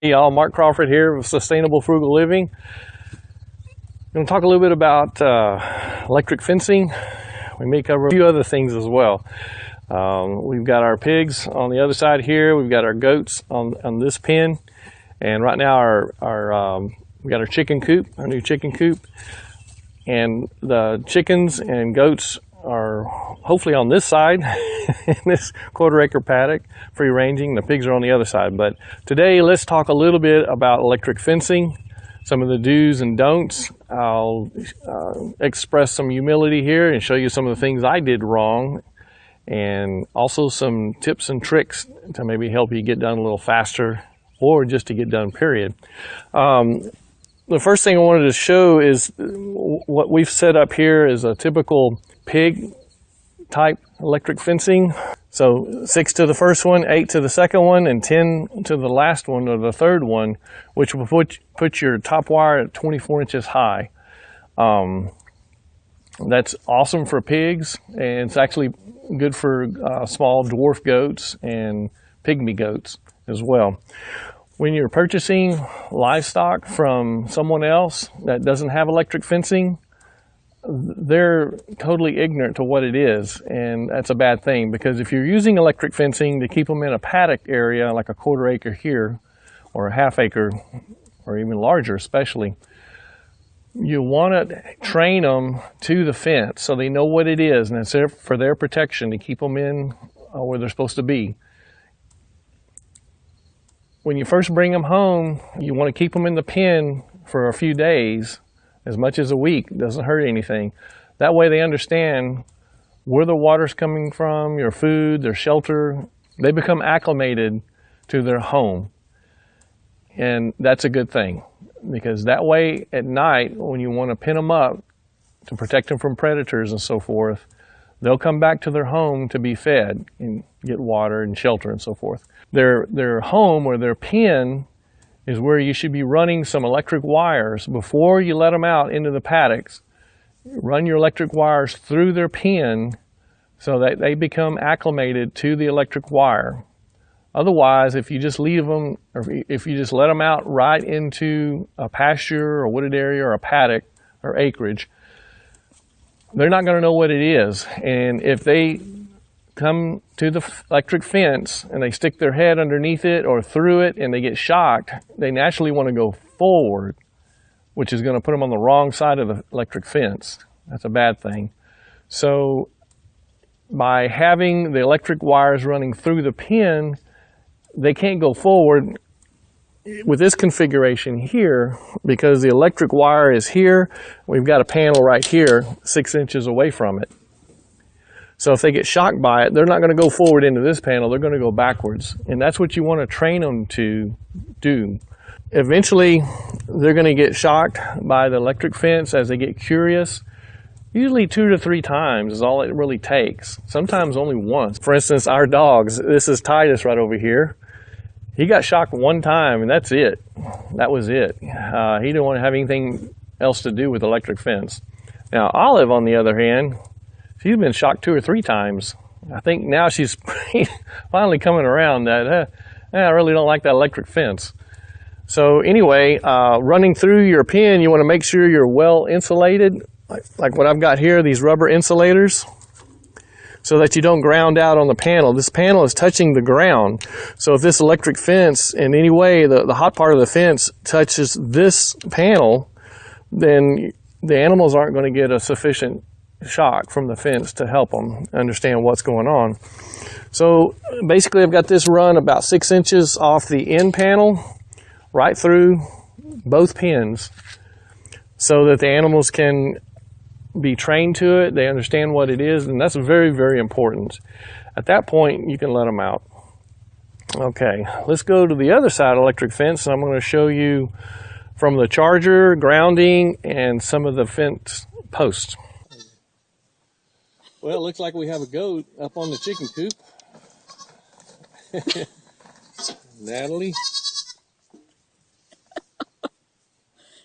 Hey y'all, Mark Crawford here with Sustainable Frugal Living. I'm going to talk a little bit about uh, electric fencing. We may cover a few other things as well. Um, we've got our pigs on the other side here. We've got our goats on, on this pen. And right now our, our um, we got our chicken coop, our new chicken coop. And the chickens and goats are hopefully on this side in this quarter acre paddock, free ranging. The pigs are on the other side. But today let's talk a little bit about electric fencing, some of the do's and don'ts. I'll uh, express some humility here and show you some of the things I did wrong and also some tips and tricks to maybe help you get done a little faster or just to get done period. Um, the first thing I wanted to show is what we've set up here is a typical pig type electric fencing. So six to the first one, eight to the second one, and 10 to the last one or the third one, which will put, put your top wire at 24 inches high. Um, that's awesome for pigs, and it's actually good for uh, small dwarf goats and pygmy goats as well. When you're purchasing livestock from someone else that doesn't have electric fencing, they're totally ignorant to what it is, and that's a bad thing because if you're using electric fencing to keep them in a paddock area, like a quarter acre here, or a half acre, or even larger especially, you want to train them to the fence so they know what it is, and it's there for their protection to keep them in uh, where they're supposed to be. When you first bring them home, you want to keep them in the pen for a few days, as much as a week. It doesn't hurt anything. That way they understand where the water's coming from, your food, their shelter. They become acclimated to their home. And that's a good thing because that way at night, when you want to pin them up to protect them from predators and so forth, they'll come back to their home to be fed and get water and shelter and so forth. Their, their home or their pen is where you should be running some electric wires before you let them out into the paddocks. Run your electric wires through their pen so that they become acclimated to the electric wire. Otherwise, if you just leave them, or if you just let them out right into a pasture or wooded area or a paddock or acreage, they're not going to know what it is. And if they come to the electric fence and they stick their head underneath it or through it and they get shocked, they naturally want to go forward, which is going to put them on the wrong side of the electric fence. That's a bad thing. So by having the electric wires running through the pin, they can't go forward with this configuration here, because the electric wire is here, we've got a panel right here, six inches away from it. So if they get shocked by it, they're not going to go forward into this panel, they're going to go backwards. And that's what you want to train them to do. Eventually, they're going to get shocked by the electric fence as they get curious. Usually two to three times is all it really takes. Sometimes only once. For instance, our dogs, this is Titus right over here. He got shocked one time and that's it. That was it. Uh, he didn't want to have anything else to do with electric fence. Now, Olive, on the other hand, she's been shocked two or three times. I think now she's finally coming around that uh, I really don't like that electric fence. So anyway, uh, running through your pin, you want to make sure you're well insulated, like, like what I've got here, these rubber insulators so that you don't ground out on the panel. This panel is touching the ground. So if this electric fence in any way, the, the hot part of the fence touches this panel, then the animals aren't going to get a sufficient shock from the fence to help them understand what's going on. So basically I've got this run about six inches off the end panel right through both pins so that the animals can be trained to it, they understand what it is, and that's very, very important. At that point, you can let them out. Okay, let's go to the other side electric fence, and I'm going to show you from the charger, grounding, and some of the fence posts. Well, it looks like we have a goat up on the chicken coop. Natalie.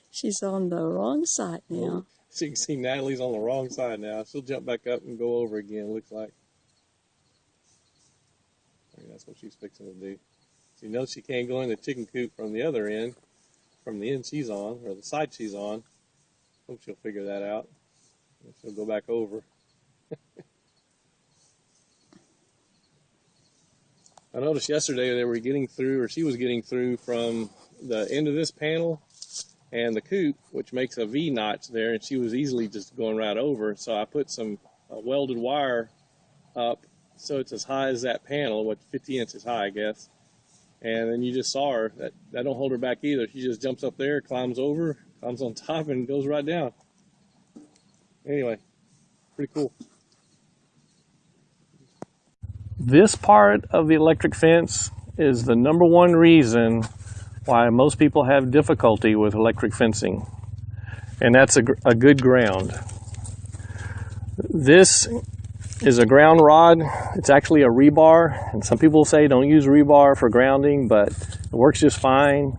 She's on the wrong side now. So you can see Natalie's on the wrong side now. She'll jump back up and go over again, looks like. Mean, that's what she's fixing to do. She knows she can't go in the chicken coop from the other end, from the end she's on, or the side she's on. Hope she'll figure that out. She'll go back over. I noticed yesterday they were getting through, or she was getting through from the end of this panel and the coop, which makes a V notch there, and she was easily just going right over. So I put some uh, welded wire up so it's as high as that panel, what 50 inches high, I guess. And then you just saw her. That that don't hold her back either. She just jumps up there, climbs over, climbs on top, and goes right down. Anyway, pretty cool. This part of the electric fence is the number one reason why most people have difficulty with electric fencing. And that's a, a good ground. This is a ground rod. It's actually a rebar. And some people say don't use rebar for grounding, but it works just fine.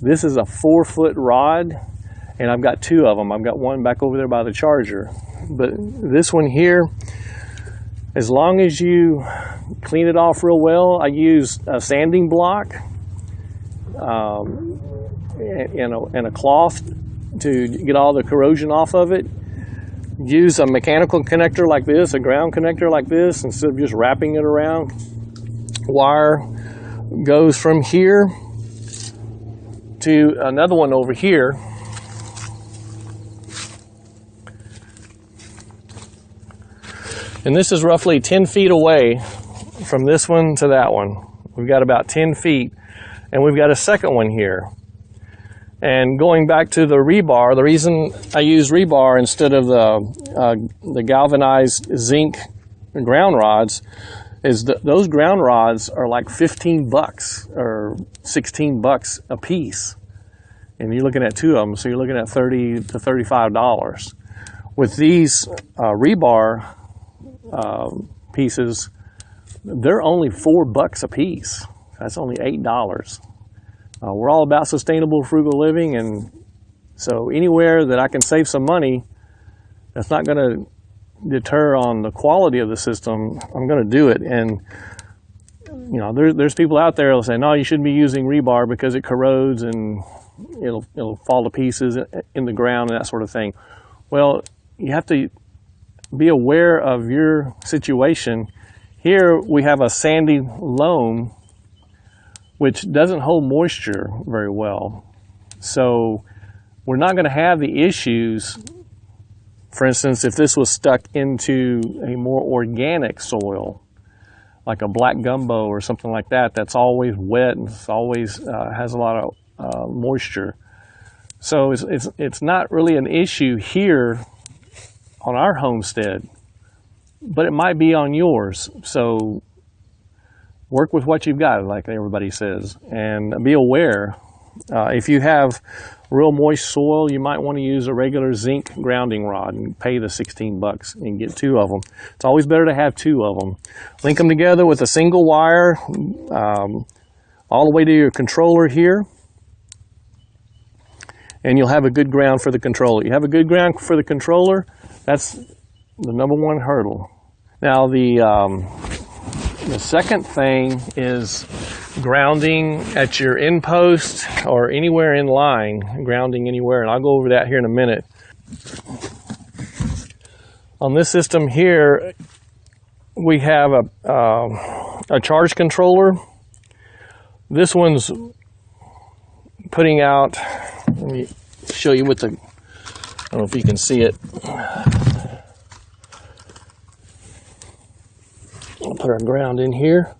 This is a four foot rod and I've got two of them. I've got one back over there by the charger. But this one here, as long as you clean it off real well, I use a sanding block um, and, a, and a cloth to get all the corrosion off of it. Use a mechanical connector like this, a ground connector like this, instead of just wrapping it around. Wire goes from here to another one over here And this is roughly 10 feet away from this one to that one. We've got about 10 feet and we've got a second one here. And going back to the rebar, the reason I use rebar instead of the, uh, the galvanized zinc ground rods is that those ground rods are like 15 bucks or 16 bucks a piece. And you're looking at two of them, so you're looking at 30 to $35. With these uh, rebar uh, pieces, they're only four bucks a piece. That's only eight dollars. Uh, we're all about sustainable, frugal living, and so anywhere that I can save some money, that's not going to deter on the quality of the system. I'm going to do it, and you know, there, there's people out there that say, no, you shouldn't be using rebar because it corrodes and it'll it'll fall to pieces in the ground and that sort of thing. Well, you have to be aware of your situation. Here we have a sandy loam which doesn't hold moisture very well. So we're not going to have the issues, for instance, if this was stuck into a more organic soil, like a black gumbo or something like that, that's always wet and always uh, has a lot of uh, moisture. So it's, it's, it's not really an issue here on our homestead, but it might be on yours. So work with what you've got, like everybody says, and be aware. Uh, if you have real moist soil, you might want to use a regular zinc grounding rod and pay the 16 bucks and get two of them. It's always better to have two of them. Link them together with a single wire um, all the way to your controller here and you'll have a good ground for the controller. You have a good ground for the controller, that's the number one hurdle. Now the, um, the second thing is grounding at your end post or anywhere in line, grounding anywhere, and I'll go over that here in a minute. On this system here, we have a, uh, a charge controller. This one's putting out, let me show you what the I don't know if you can see it. I'll put our ground in here.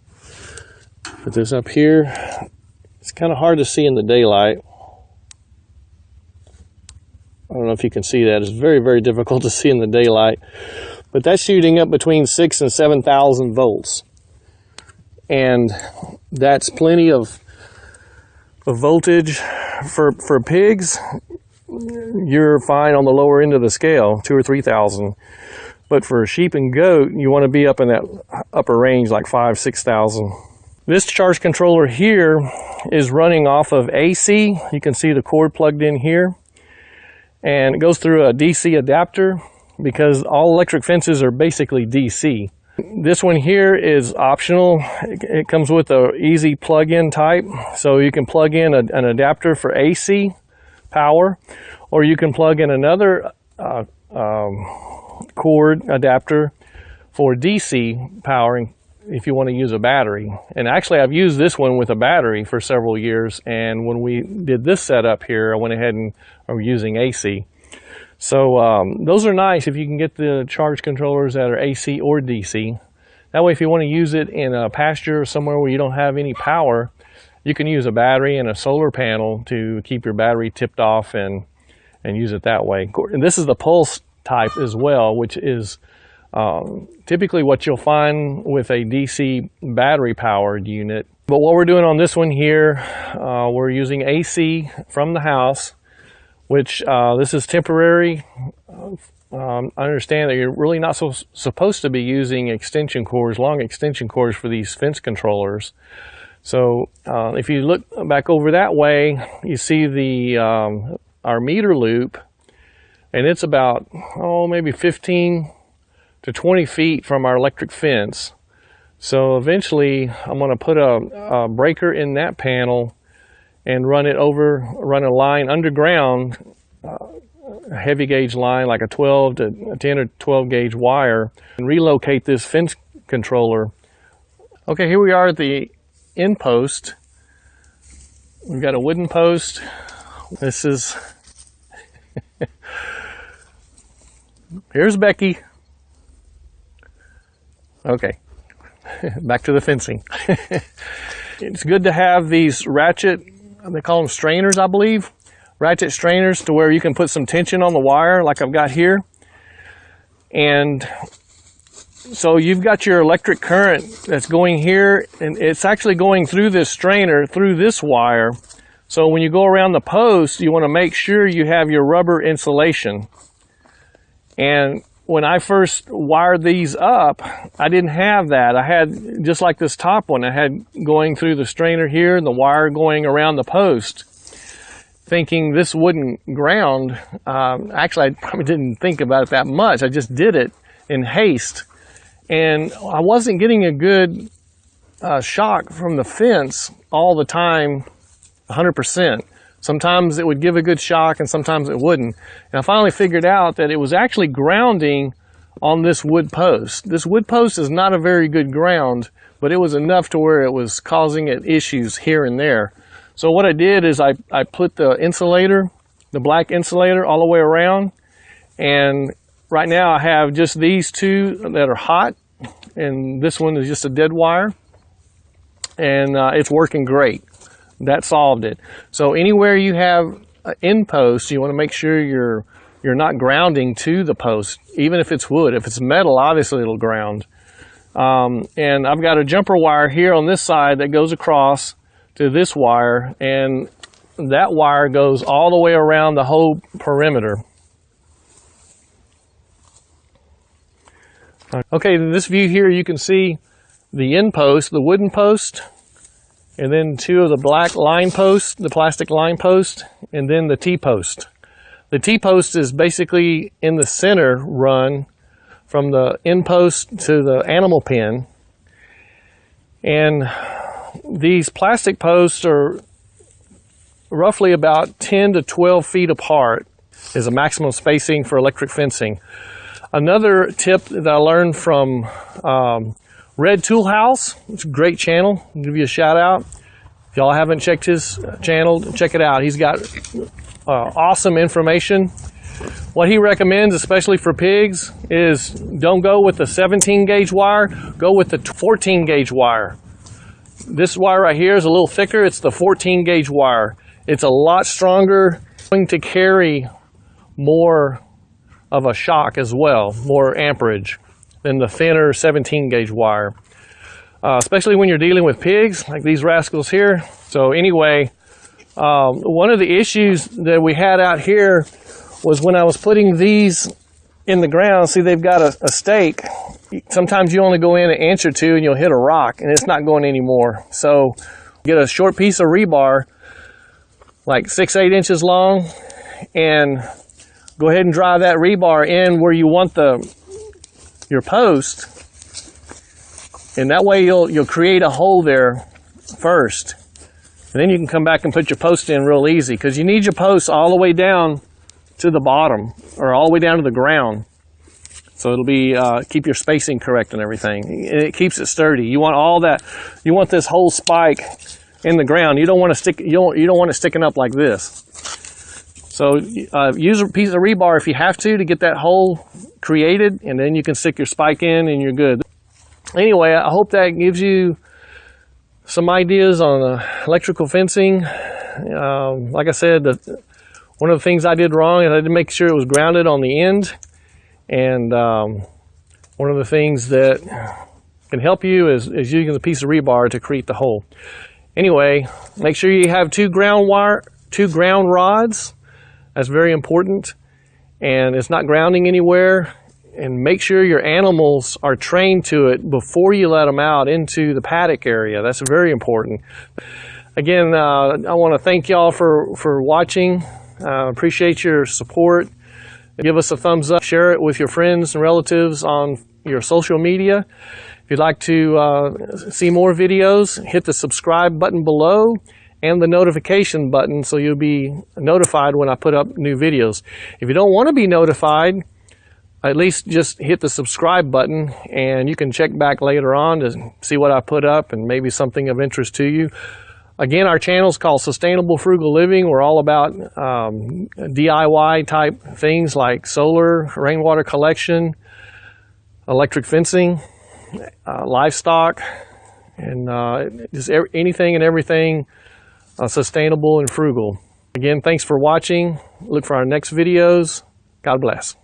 Put this up here. It's kind of hard to see in the daylight. I don't know if you can see that. It's very, very difficult to see in the daylight. But that's shooting up between six and 7,000 volts. And that's plenty of, of voltage for, for pigs you're fine on the lower end of the scale, two or 3,000. But for a sheep and goat, you want to be up in that upper range, like five, 6,000. This charge controller here is running off of AC. You can see the cord plugged in here. And it goes through a DC adapter because all electric fences are basically DC. This one here is optional. It, comes with a easy plug-in type, so you can plug in a, an adapter for AC power, or you can plug in another uh, um, cord adapter for DC powering if you want to use a battery. And actually I've used this one with a battery for several years and when we did this setup here I went ahead and I'm using AC. So um, those are nice if you can get the charge controllers that are AC or DC. That way if you want to use it in a pasture or somewhere where you don't have any power, you can use a battery and a solar panel to keep your battery tipped off and, and use it that way. And this is the pulse type as well, which is um, typically what you'll find with a DC battery powered unit. But what we're doing on this one here, uh, we're using AC from the house which uh, this is temporary. Um, I understand that you're really not so, supposed to be using extension cords, long extension cords for these fence controllers. So uh, if you look back over that way, you see the um, our meter loop, and it's about, oh, maybe 15 to 20 feet from our electric fence. So eventually I'm going to put a, a breaker in that panel and run it over, run a line underground, uh, a heavy gauge line like a 12 to 10 or 12 gauge wire, and relocate this fence controller. Okay, here we are at the end post. We've got a wooden post. This is, here's Becky. Okay, back to the fencing. it's good to have these ratchet they call them strainers, I believe. Ratchet strainers to where you can put some tension on the wire like I've got here. And so you've got your electric current that's going here and it's actually going through this strainer through this wire. So when you go around the post, you want to make sure you have your rubber insulation. And when I first wired these up, I didn't have that. I had, just like this top one, I had going through the strainer here and the wire going around the post, thinking this wouldn't ground. Um, actually, I probably didn't think about it that much. I just did it in haste. And I wasn't getting a good uh, shock from the fence all the time, 100%. Sometimes it would give a good shock and sometimes it wouldn't. And I finally figured out that it was actually grounding on this wood post. This wood post is not a very good ground, but it was enough to where it was causing it issues here and there. So what I did is I, I put the insulator, the black insulator all the way around. And right now I have just these two that are hot. And this one is just a dead wire. And uh, it's working great that solved it. So anywhere you have an end post, you want to make sure you're you're not grounding to the post, even if it's wood. If it's metal, obviously it'll ground. Um, and I've got a jumper wire here on this side that goes across to this wire, and that wire goes all the way around the whole perimeter. Okay, in this view here, you can see the end post, the wooden post, and then two of the black line posts, the plastic line post, and then the T-post. The T-post is basically in the center run from the end post to the animal pen. And these plastic posts are roughly about 10 to 12 feet apart is a maximum spacing for electric fencing. Another tip that I learned from um, Red Tool House, it's a great channel. I'll give you a shout out. If y'all haven't checked his channel, check it out. He's got uh, awesome information. What he recommends, especially for pigs, is don't go with the 17 gauge wire, go with the 14 gauge wire. This wire right here is a little thicker. It's the 14 gauge wire. It's a lot stronger, going to carry more of a shock as well, more amperage than the thinner 17 gauge wire, uh, especially when you're dealing with pigs like these rascals here. So anyway, um, one of the issues that we had out here was when I was putting these in the ground, see they've got a, a stake. Sometimes you only go in an inch or two and you'll hit a rock and it's not going anymore. So get a short piece of rebar, like six, eight inches long, and go ahead and drive that rebar in where you want the your post And that way you'll, you'll create a hole there first. And then you can come back and put your post in real easy because you need your posts all the way down to the bottom or all the way down to the ground. So it'll be, uh, keep your spacing correct and everything. And it keeps it sturdy. You want all that, you want this whole spike in the ground. You don't want to stick, you don't, you don't want it sticking up like this. So uh, use a piece of rebar if you have to to get that hole created and then you can stick your spike in and you're good. Anyway, I hope that gives you some ideas on uh, electrical fencing. Um, like I said, the, one of the things I did wrong is I didn't make sure it was grounded on the end. And um, one of the things that can help you is, is using a piece of rebar to create the hole. Anyway, make sure you have two ground wire, two ground rods. That's very important. And it's not grounding anywhere. And make sure your animals are trained to it before you let them out into the paddock area. That's very important. Again, uh, I want to thank y'all for, for watching. Uh, appreciate your support. Give us a thumbs up. Share it with your friends and relatives on your social media. If you'd like to uh, see more videos, hit the subscribe button below and the notification button so you'll be notified when I put up new videos. If you don't want to be notified, at least just hit the subscribe button and you can check back later on to see what I put up and maybe something of interest to you. Again, our channel is called Sustainable Frugal Living. We're all about um, DIY type things like solar, rainwater collection, electric fencing, uh, livestock, and uh, just anything and everything uh, sustainable and frugal. Again, thanks for watching. Look for our next videos. God bless.